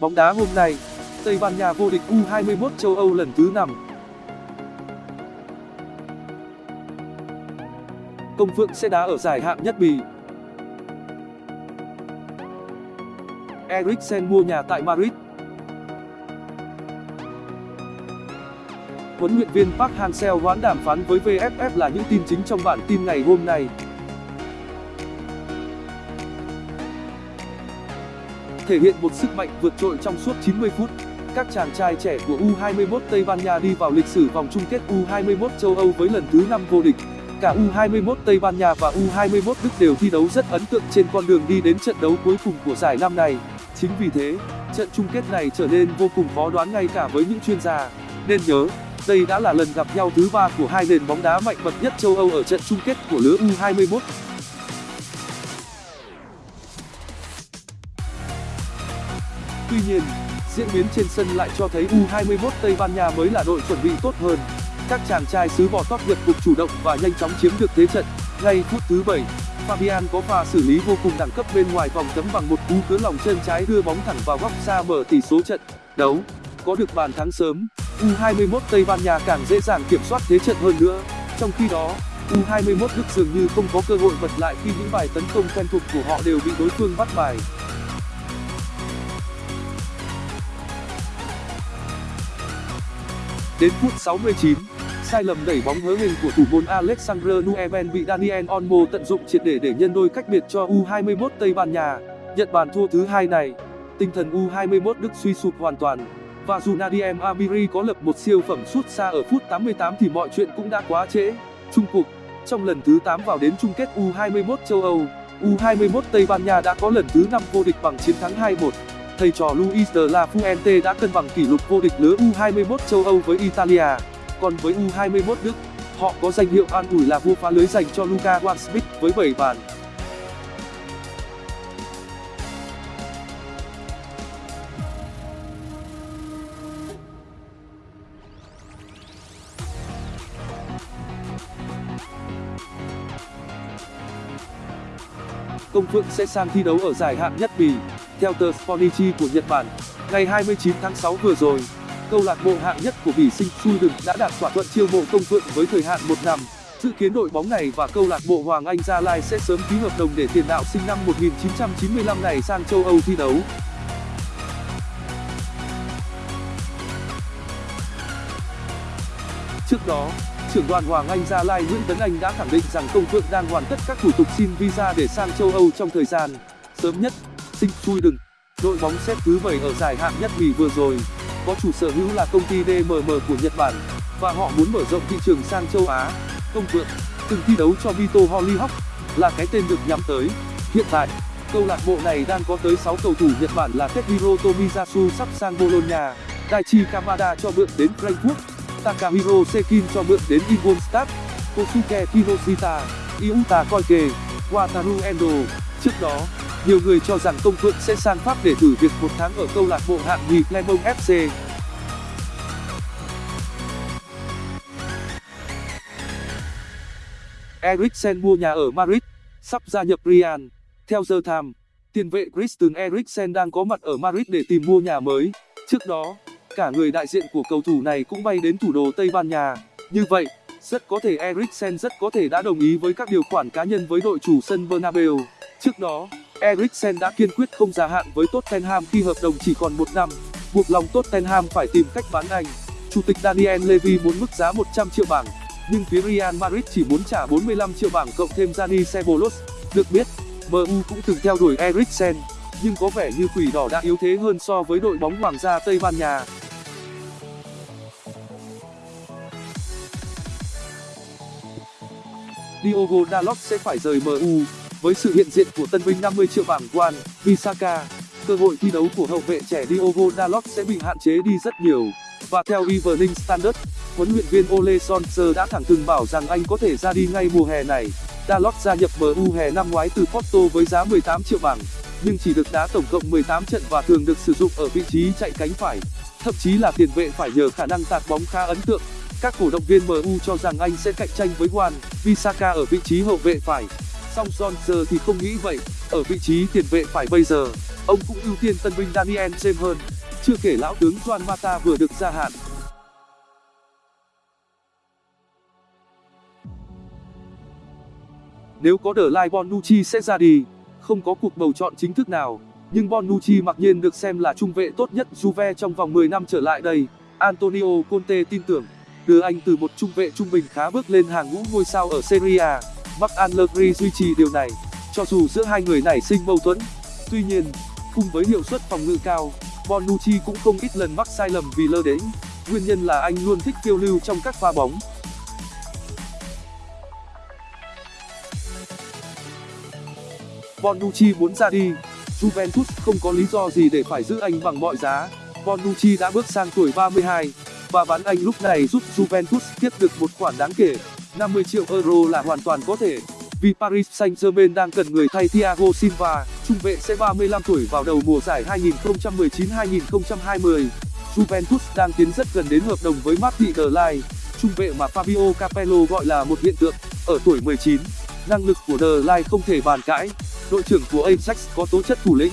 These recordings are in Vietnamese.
Bóng đá hôm nay, Tây Ban Nha vô địch U21 châu Âu lần thứ 5. Công Phượng sẽ đá ở giải hạng nhất Bỉ. Eriksen mua nhà tại Madrid. Huấn luyện viên Park Hang-seo hoãn đàm phán với VFF là những tin chính trong bản tin ngày hôm nay. Thể hiện một sức mạnh vượt trội trong suốt 90 phút, các chàng trai trẻ của U21 Tây Ban Nha đi vào lịch sử vòng chung kết U21 châu Âu với lần thứ 5 vô địch. Cả U21 Tây Ban Nha và U21 Đức đều thi đấu rất ấn tượng trên con đường đi đến trận đấu cuối cùng của giải năm này. Chính vì thế, trận chung kết này trở nên vô cùng khó đoán ngay cả với những chuyên gia. Nên nhớ, đây đã là lần gặp nhau thứ ba của hai nền bóng đá mạnh bậc nhất châu Âu ở trận chung kết của lứa U21. Tuy nhiên, diễn biến trên sân lại cho thấy U21 Tây Ban Nha mới là đội chuẩn bị tốt hơn. Các chàng trai xứ bò tóp nhập cuộc chủ động và nhanh chóng chiếm được thế trận. Ngay phút thứ 7, Fabian có pha xử lý vô cùng đẳng cấp bên ngoài vòng cấm bằng một cú cứa lòng chân trái đưa bóng thẳng vào góc xa mở tỷ số trận đấu. Có được bàn thắng sớm, U21 Tây Ban Nha càng dễ dàng kiểm soát thế trận hơn nữa. Trong khi đó, U21 Đức dường như không có cơ hội bật lại khi những bài tấn công quen thuộc của họ đều bị đối phương bắt bài. Đến phút 69, sai lầm đẩy bóng hớ hình của thủ môn Alexandre Nueven bị Daniel Olmo tận dụng triệt để để nhân đôi cách biệt cho U21 Tây Ban Nha. Nhận bàn thua thứ hai này, tinh thần U21 Đức suy sụp hoàn toàn. Và dù Nadiem Amiri có lập một siêu phẩm sút xa ở phút 88 thì mọi chuyện cũng đã quá trễ. Trung cuộc, trong lần thứ 8 vào đến chung kết U21 châu Âu, U21 Tây Ban Nha đã có lần thứ 5 vô địch bằng chiến thắng 2-1. Thầy trò Luis de la Fuente đã cân bằng kỷ lục vô địch lứa U21 châu Âu với Italia. Còn với U21 Đức, họ có danh hiệu an ủi là vua phá lưới dành cho Luka Wansmith với 7 bàn. Công Phượng sẽ sang thi đấu ở giải hạng nhất Bỉ. Theo tờ Sportichi của Nhật Bản, ngày 29 tháng 6 vừa rồi, câu lạc bộ hạng nhất của bỉ sinh Sweden đã đạt thỏa thuận chiêu mộ Công Phượng với thời hạn một năm. Dự kiến đội bóng này và câu lạc bộ Hoàng Anh Gia Lai sẽ sớm ký hợp đồng để tiền đạo sinh năm 1995 này sang châu Âu thi đấu. Trước đó, trưởng đoàn Hoàng Anh Gia Lai Nguyễn Tấn Anh đã khẳng định rằng Công Phượng đang hoàn tất các thủ tục xin visa để sang châu Âu trong thời gian sớm nhất. Sinh đừng, đội bóng xếp thứ 7 ở giải hạng nhất Bỉ vừa rồi, có chủ sở hữu là công ty DMM của Nhật Bản và họ muốn mở rộng thị trường sang châu Á. Công Phượng từng thi đấu cho Vito Hollyhock là cái tên được nhắm tới. Hiện tại, câu lạc bộ này đang có tới 6 cầu thủ Nhật Bản là Tetsuhiro Tomiyasu sắp sang Bologna, Daichi Kamada cho mượn đến Frankfurt, Takahiro Sekin cho mượn đến Ingolstadt, Kosuke Kinoshita, Yuta Koike, Wataru Endo. Trước đó, nhiều người cho rằng công phượng sẽ sang pháp để thử việc một tháng ở câu lạc bộ hạng nhì clermont fc eriksen mua nhà ở madrid sắp gia nhập real. Theo the times tiền vệ christian eriksen đang có mặt ở madrid để tìm mua nhà mới. Trước đó cả người đại diện của cầu thủ này cũng bay đến thủ đô tây ban nha như vậy rất có thể eriksen rất có thể đã đồng ý với các điều khoản cá nhân với đội chủ sân bernabeu trước đó Eriksen đã kiên quyết không gia hạn với Tottenham khi hợp đồng chỉ còn một năm, buộc lòng Tottenham phải tìm cách bán anh. Chủ tịch Daniel Levy muốn mức giá 100 triệu bảng, nhưng phía Real Madrid chỉ muốn trả 45 triệu bảng cộng thêm Dani Ceballos. Được biết, MU cũng từng theo đuổi Eriksen, nhưng có vẻ như quỷ đỏ đã yếu thế hơn so với đội bóng Hoàng gia Tây Ban Nha. Diogo Dalot sẽ phải rời MU với sự hiện diện của tân binh 50 triệu bảng Juan Visaka, cơ hội thi đấu của hậu vệ trẻ Diogo Dalot sẽ bị hạn chế đi rất nhiều. Và theo Evening Standard, huấn luyện viên Ole Solskjaer đã thẳng thừng bảo rằng anh có thể ra đi ngay mùa hè này. Dalot gia nhập MU hè năm ngoái từ Porto với giá 18 triệu bảng, nhưng chỉ được đá tổng cộng 18 trận và thường được sử dụng ở vị trí chạy cánh phải. Thậm chí là tiền vệ phải nhờ khả năng tạt bóng khá ấn tượng. Các cổ động viên MU cho rằng anh sẽ cạnh tranh với Wan Visaka ở vị trí hậu vệ phải. Song Solskjaer thì không nghĩ vậy, ở vị trí tiền vệ phải bây giờ. Ông cũng ưu tiên tân binh daniel james hơn, chưa kể lão tướng juan mata vừa được gia hạn. Nếu có The lai, bonucci sẽ ra đi. Không có cuộc bầu chọn chính thức nào, nhưng bonucci mặc nhiên được xem là trung vệ tốt nhất juve trong vòng 10 năm trở lại đây, antonio conte tin tưởng đưa anh từ một trung vệ trung bình khá bước lên hàng ngũ ngôi sao ở serie a. Mark allegri duy trì điều này cho dù giữa hai người nảy sinh mâu thuẫn. Tuy nhiên cùng với hiệu suất phòng ngự cao bonucci cũng không ít lần mắc sai lầm vì lơ đễnh. Nguyên nhân là anh luôn thích phiêu lưu trong các pha bóng. Bonucci muốn ra đi, Juventus không có lý do gì để phải giữ anh bằng mọi giá. Bonucci đã bước sang tuổi 32 và bán anh lúc này giúp Juventus tiếp được một khoản đáng kể. 50 triệu euro là hoàn toàn có thể. Vì Paris Saint-Germain đang cần người thay Thiago Silva, trung vệ sẽ 35 tuổi vào đầu mùa giải 2019-2020. Juventus đang tiến rất gần đến hợp đồng với Martin Delay, trung vệ mà Fabio Capello gọi là một hiện tượng. Ở tuổi 19, năng lực của Delay không thể bàn cãi đội trưởng của ajax có tố chất thủ lĩnh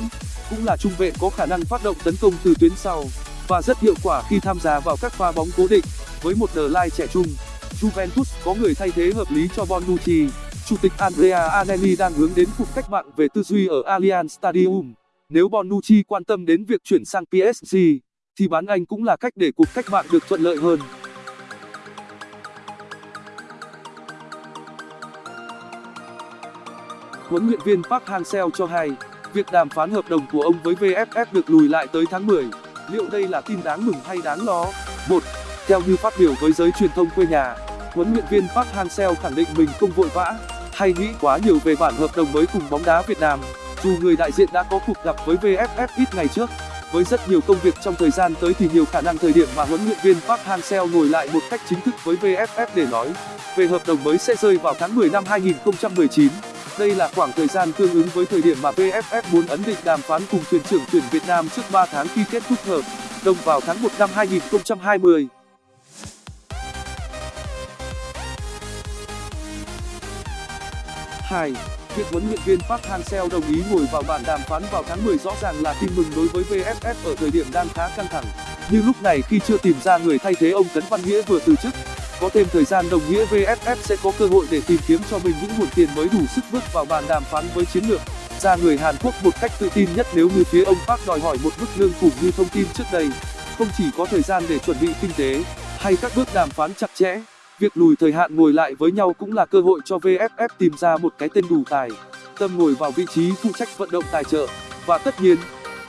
cũng là trung vệ có khả năng phát động tấn công từ tuyến sau và rất hiệu quả khi tham gia vào các pha bóng cố định. Với một The Line trẻ trung, Juventus có người thay thế hợp lý cho Bonucci. Chủ tịch Andrea Agnelli đang hướng đến cuộc cách mạng về tư duy ở Allianz Stadium. Nếu Bonucci quan tâm đến việc chuyển sang PSG thì bán anh cũng là cách để cuộc cách mạng được thuận lợi hơn. Huấn luyện viên park hang-seo cho hay, việc đàm phán hợp đồng của ông với vff được lùi lại tới tháng liệu đây là tin đáng mừng hay đáng lo? Một, theo như phát biểu với giới truyền thông quê nhà, huấn luyện viên park hang-seo khẳng định mình không vội vã, hay nghĩ quá nhiều về bản hợp đồng mới cùng bóng đá việt nam, dù người đại diện đã có cuộc gặp với vff ít ngày trước. Với rất nhiều công việc trong thời gian tới thì nhiều khả năng thời điểm mà huấn luyện viên park hang-seo ngồi lại một cách chính thức với vff để nói về hợp đồng mới sẽ rơi vào tháng năm 2019 đây là khoảng thời gian tương ứng với thời điểm mà vff muốn ấn định đàm phán cùng thuyền trưởng tuyển việt nam trước tháng khi kết thúc hợp đồng vào tháng năm 2020. Hai, Việc huấn luyện viên Park Hang-seo đồng ý ngồi vào bàn đàm phán vào tháng rõ ràng là tin mừng đối với VFF ở thời điểm đang khá căng thẳng. Như lúc này khi chưa tìm ra người thay thế ông Cấn Văn Nghĩa vừa từ chức, có thêm thời gian đồng nghĩa vff sẽ có cơ hội để tìm kiếm cho mình những nguồn tiền mới đủ sức bước vào bàn đàm phán với chiến lược. Gia người hàn quốc một cách tự tin nhất nếu như phía ông park đòi hỏi một mức lương khủng như thông tin trước đây. Không chỉ có thời gian để chuẩn bị kinh tế, hay các bước đàm phán chặt chẽ, việc lùi thời hạn ngồi lại với nhau cũng là cơ hội cho vff tìm ra một cái tên đủ tài. Tâm ngồi vào vị trí phụ trách vận động tài trợ, và tất nhiên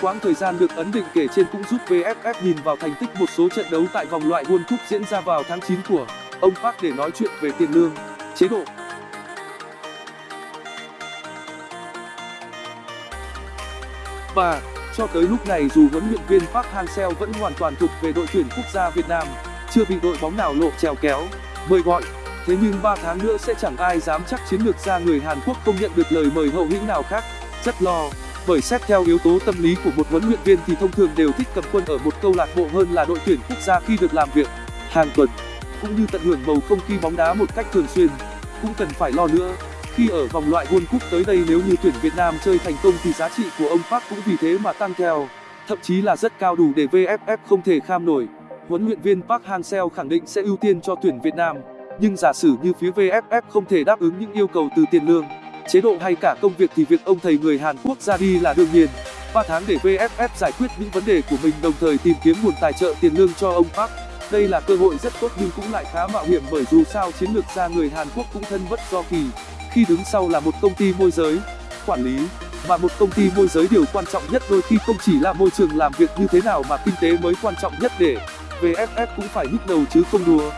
quãng thời gian được ấn định kể trên cũng giúp vff nhìn vào thành tích một số trận đấu tại vòng loại world cup diễn ra vào tháng 9 của ông park để nói chuyện về tiền lương, chế độ. Và, cho tới lúc này dù huấn luyện viên park hang-seo vẫn hoàn toàn thuộc về đội tuyển quốc gia việt nam, chưa bị đội bóng nào lộ trèo kéo, mời gọi. Thế nhưng tháng nữa sẽ chẳng ai dám chắc chiến lược gia người hàn quốc không nhận được lời mời hậu hĩnh nào khác. Rất lo bởi xét theo yếu tố tâm lý của một huấn luyện viên thì thông thường đều thích cầm quân ở một câu lạc bộ hơn là đội tuyển quốc gia khi được làm việc, hàng tuần, cũng như tận hưởng bầu không khí bóng đá một cách thường xuyên. Cũng cần phải lo nữa, khi ở vòng loại world cup tới đây nếu như tuyển việt nam chơi thành công thì giá trị của ông park cũng vì thế mà tăng theo, thậm chí là rất cao đủ để vff không thể kham nổi. Huấn luyện viên park hang-seo khẳng định sẽ ưu tiên cho tuyển việt nam, nhưng giả sử như phía vff không thể đáp ứng những yêu cầu từ tiền lương chế độ hay cả công việc thì việc ông thầy người hàn quốc ra đi là đương nhiên. 3 tháng để vff giải quyết những vấn đề của mình đồng thời tìm kiếm nguồn tài trợ tiền lương cho ông park. Đây là cơ hội rất tốt nhưng cũng lại khá mạo hiểm bởi dù sao chiến lược gia người hàn quốc cũng thân bất do kỳ. Khi đứng sau là một công ty môi giới quản lý, mà một công ty môi giới điều quan trọng nhất đôi khi không chỉ là môi trường làm việc như thế nào mà kinh tế mới quan trọng nhất để vff cũng phải nhức đầu chứ không đùa.